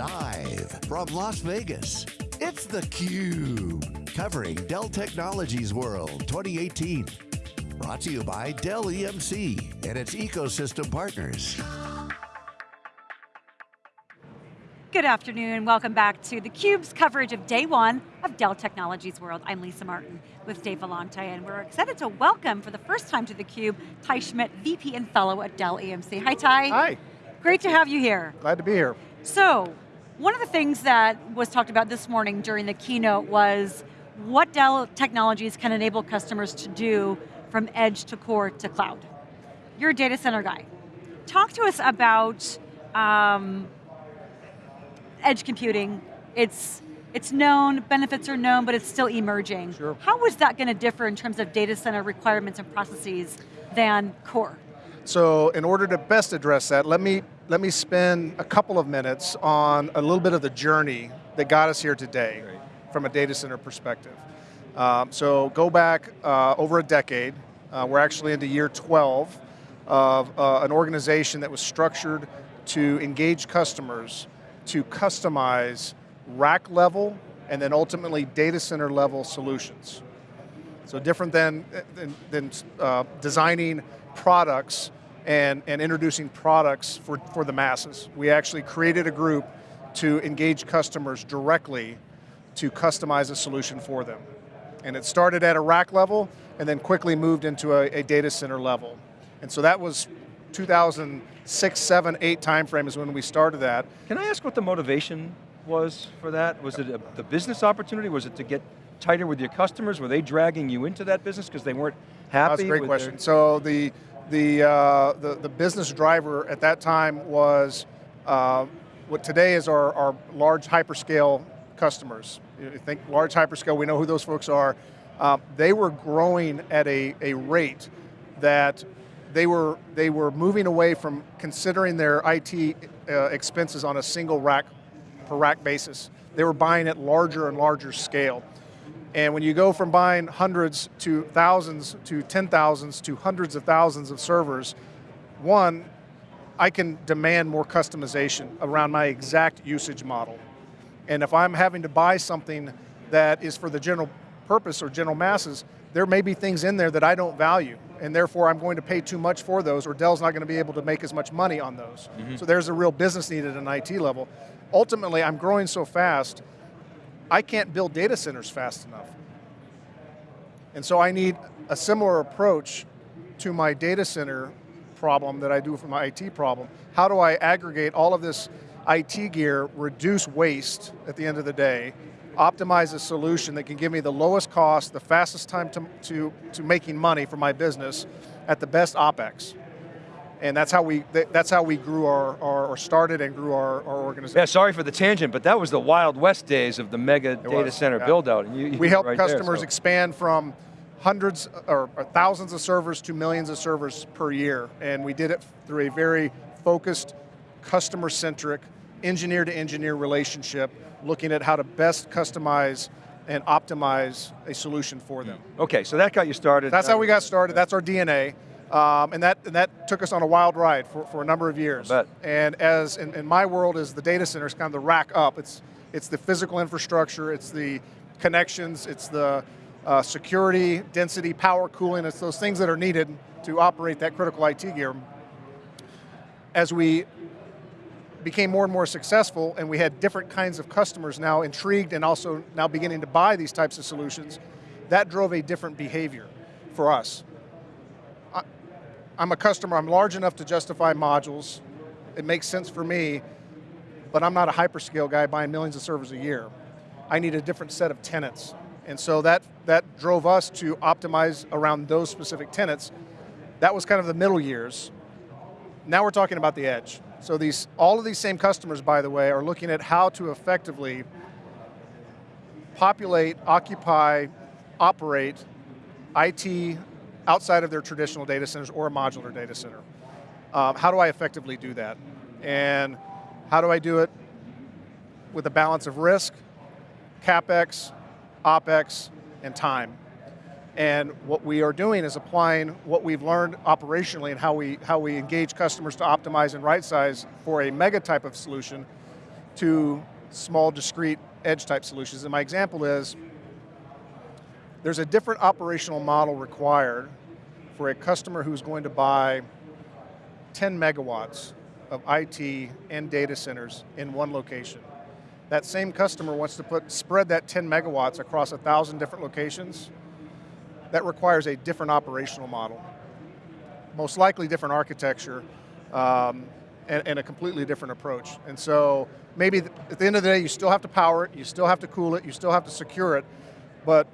Live from Las Vegas, it's theCUBE, covering Dell Technologies World 2018. Brought to you by Dell EMC and its ecosystem partners. Good afternoon, welcome back to theCUBE's coverage of day one of Dell Technologies World. I'm Lisa Martin with Dave Vellante, and we're excited to welcome for the first time to theCUBE, Ty Schmidt, VP and Fellow at Dell EMC. Hi Ty. Hi. Great to have you here. Glad to be here. So, one of the things that was talked about this morning during the keynote was what Dell Technologies can enable customers to do from edge to core to cloud. You're a data center guy. Talk to us about um, edge computing. It's, it's known, benefits are known, but it's still emerging. Sure. How is that going to differ in terms of data center requirements and processes than core? So in order to best address that, let me, let me spend a couple of minutes on a little bit of the journey that got us here today from a data center perspective. Um, so go back uh, over a decade, uh, we're actually into year 12 of uh, an organization that was structured to engage customers to customize rack level and then ultimately data center level solutions. So different than, than, than uh, designing products and, and introducing products for, for the masses. We actually created a group to engage customers directly to customize a solution for them. And it started at a rack level and then quickly moved into a, a data center level. And so that was 2006, 7, 8 timeframe is when we started that. Can I ask what the motivation was for that? Was it a, the business opportunity? Was it to get tighter with your customers? Were they dragging you into that business because they weren't happy? That's a great question. Their... So the, the, uh, the, the, business driver at that time was uh, what today is our, our large hyperscale customers. You think large hyperscale, we know who those folks are. Uh, they were growing at a, a rate that they were, they were moving away from considering their IT uh, expenses on a single rack per rack basis. They were buying at larger and larger scale. And when you go from buying hundreds to thousands to ten thousands to hundreds of thousands of servers, one, I can demand more customization around my exact usage model. And if I'm having to buy something that is for the general purpose or general masses, there may be things in there that I don't value, and therefore I'm going to pay too much for those, or Dell's not going to be able to make as much money on those. Mm -hmm. So there's a real business need at an IT level. Ultimately, I'm growing so fast, I can't build data centers fast enough. And so I need a similar approach to my data center problem that I do for my IT problem. How do I aggregate all of this IT gear, reduce waste at the end of the day, optimize a solution that can give me the lowest cost, the fastest time to, to, to making money for my business at the best OpEx. And that's how we, that's how we grew our, our or started and grew our, our organization. Yeah, sorry for the tangent, but that was the Wild West days of the mega it data was, center yeah. build out. You, you we help right customers there, so. expand from hundreds or, or thousands of servers to millions of servers per year. And we did it through a very focused, customer-centric, engineer-to-engineer -engineer relationship looking at how to best customize and optimize a solution for them. Okay, so that got you started. That's how we got started, that's our DNA. Um, and, that, and that took us on a wild ride for, for a number of years. And as in, in my world as the data center is kind of the rack up. It's, it's the physical infrastructure, it's the connections, it's the uh, security, density, power, cooling, it's those things that are needed to operate that critical IT gear. As we became more and more successful and we had different kinds of customers now intrigued and also now beginning to buy these types of solutions, that drove a different behavior for us. I'm a customer, I'm large enough to justify modules, it makes sense for me, but I'm not a hyperscale guy buying millions of servers a year. I need a different set of tenants. And so that, that drove us to optimize around those specific tenants. That was kind of the middle years. Now we're talking about the edge. So these, all of these same customers, by the way, are looking at how to effectively populate, occupy, operate IT outside of their traditional data centers or a modular data center. Um, how do I effectively do that? And how do I do it with a balance of risk, CapEx, OpEx, and time? And what we are doing is applying what we've learned operationally and how we, how we engage customers to optimize and right size for a mega type of solution to small discrete edge type solutions. And my example is, there's a different operational model required for a customer who's going to buy 10 megawatts of IT and data centers in one location. That same customer wants to put, spread that 10 megawatts across a thousand different locations. That requires a different operational model. Most likely different architecture, um, and, and, a completely different approach. And so, maybe at the end of the day, you still have to power it, you still have to cool it, you still have to secure it, but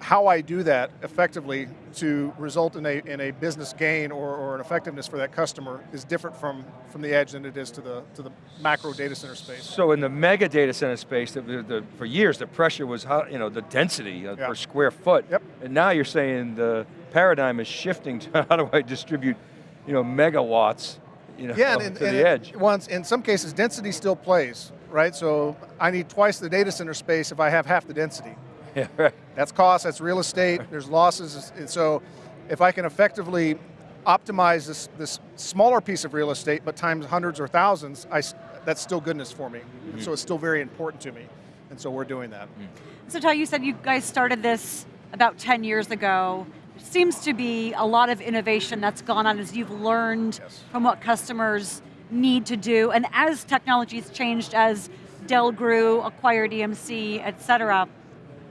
how I do that effectively to result in a, in a business gain or, or an effectiveness for that customer is different from, from the edge than it is to the, to the macro data center space. So in the mega data center space, the, the, for years the pressure was how, you know, the density uh, yeah. per square foot. Yep. And now you're saying the paradigm is shifting to how do I distribute you know, megawatts you know, yeah, and, to and the edge. Once, in some cases, density still plays, right? So I need twice the data center space if I have half the density. Yeah, right. That's cost, that's real estate, there's losses, and so if I can effectively optimize this, this smaller piece of real estate, but times hundreds or thousands, I, that's still goodness for me. Mm -hmm. And so it's still very important to me. And so we're doing that. Mm. So Ty, you said you guys started this about 10 years ago. There seems to be a lot of innovation that's gone on as you've learned yes. from what customers need to do. And as technology's changed, as Dell grew, acquired EMC, et cetera,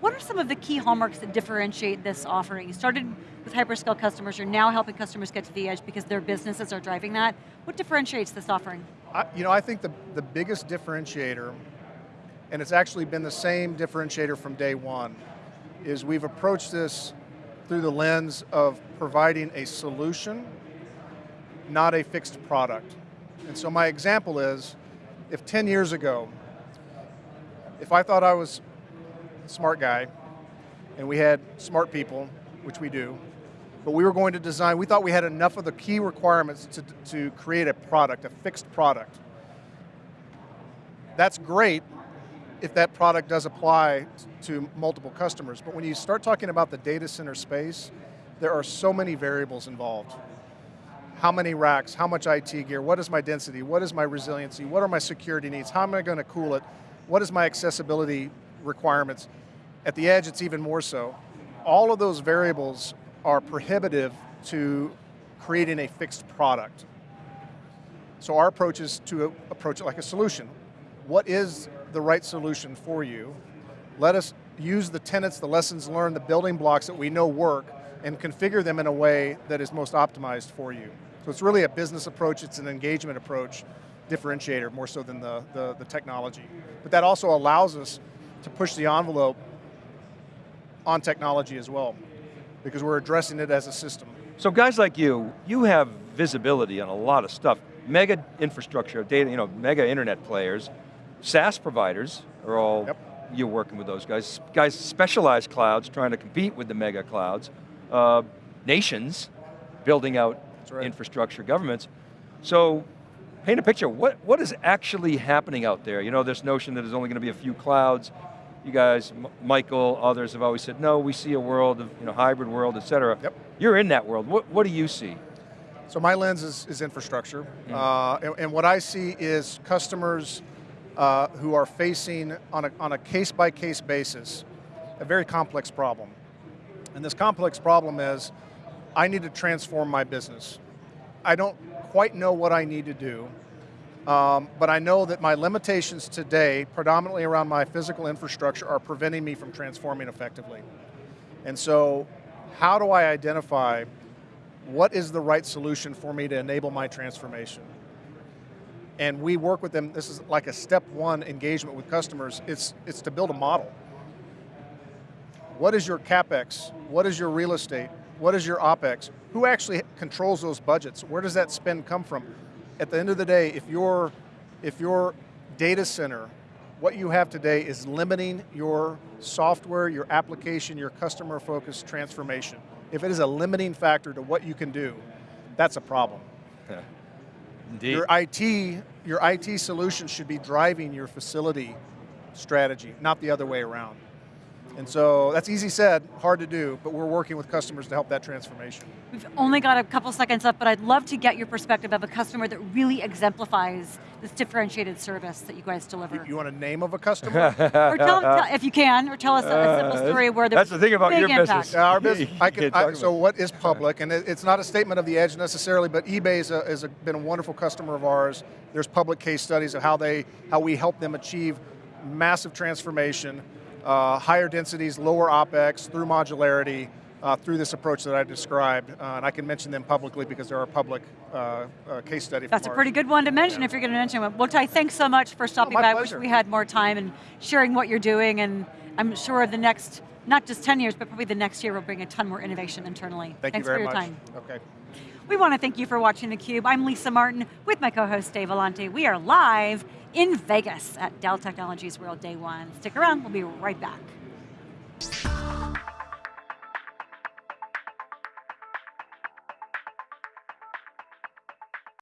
what are some of the key hallmarks that differentiate this offering? You started with hyperscale customers, you're now helping customers get to the edge because their businesses are driving that. What differentiates this offering? I, you know, I think the, the biggest differentiator, and it's actually been the same differentiator from day one, is we've approached this through the lens of providing a solution, not a fixed product. And so my example is, if 10 years ago, if I thought I was smart guy, and we had smart people, which we do, but we were going to design, we thought we had enough of the key requirements to, to create a product, a fixed product. That's great if that product does apply to multiple customers, but when you start talking about the data center space, there are so many variables involved. How many racks, how much IT gear, what is my density, what is my resiliency, what are my security needs, how am I going to cool it, what is my accessibility requirements. At the edge, it's even more so. All of those variables are prohibitive to creating a fixed product. So our approach is to approach it like a solution. What is the right solution for you? Let us use the tenets, the lessons learned, the building blocks that we know work, and configure them in a way that is most optimized for you. So it's really a business approach, it's an engagement approach, differentiator more so than the, the, the technology. But that also allows us to push the envelope on technology as well, because we're addressing it as a system. So guys like you, you have visibility on a lot of stuff. Mega infrastructure, data, you know, mega internet players, SaaS providers are all, yep. you're working with those guys. Guys, specialized clouds trying to compete with the mega clouds. Uh, nations building out right. infrastructure, governments. So paint a picture, what, what is actually happening out there? You know, this notion that there's only going to be a few clouds, you guys, M Michael, others have always said, no, we see a world of, you know, hybrid world, et cetera. Yep. You're in that world, what, what do you see? So my lens is, is infrastructure, mm. uh, and, and, what I see is customers uh, who are facing, on a, on a case-by-case -case basis, a very complex problem. And this complex problem is, I need to transform my business. I don't quite know what I need to do, um, but I know that my limitations today, predominantly around my physical infrastructure, are preventing me from transforming effectively. And so, how do I identify what is the right solution for me to enable my transformation? And we work with them, this is like a step one engagement with customers, it's, it's to build a model. What is your CapEx? What is your real estate? What is your OpEx? Who actually controls those budgets? Where does that spend come from? At the end of the day, if your, if your data center, what you have today is limiting your software, your application, your customer focused transformation. If it is a limiting factor to what you can do, that's a problem. Yeah. Indeed. Your IT, your IT solution should be driving your facility strategy, not the other way around. And so that's easy said, hard to do, but we're working with customers to help that transformation. We've only got a couple seconds left, but I'd love to get your perspective of a customer that really exemplifies this differentiated service that you guys deliver. You, you want a name of a customer? or tell, tell, if you can, or tell us a, a simple uh, story where there That's the thing about your impact. business. Yeah, our business, I can, I, so what is public, and it, it's not a statement of the edge necessarily, but eBay is, a, is a, been a wonderful customer of ours. There's public case studies of how they, how we help them achieve massive transformation, uh, higher densities, lower OpEx, through modularity, uh, through this approach that I described, uh, and I can mention them publicly because they're a public uh, uh, case study. That's a pretty good one to mention if you're going to mention it. Well, Ty, thanks so much for stopping Oh, by. I wish we had more time and sharing what you're doing, and I'm sure the next, not just 10 years, but probably the next year will bring a ton more innovation internally. Thank thanks you very for your much. time. Okay. We want to thank you for watching theCUBE. I'm Lisa Martin with my co-host Dave Vellante. We are live in Vegas at Dell Technologies World Day One. Stick around, we'll be right back.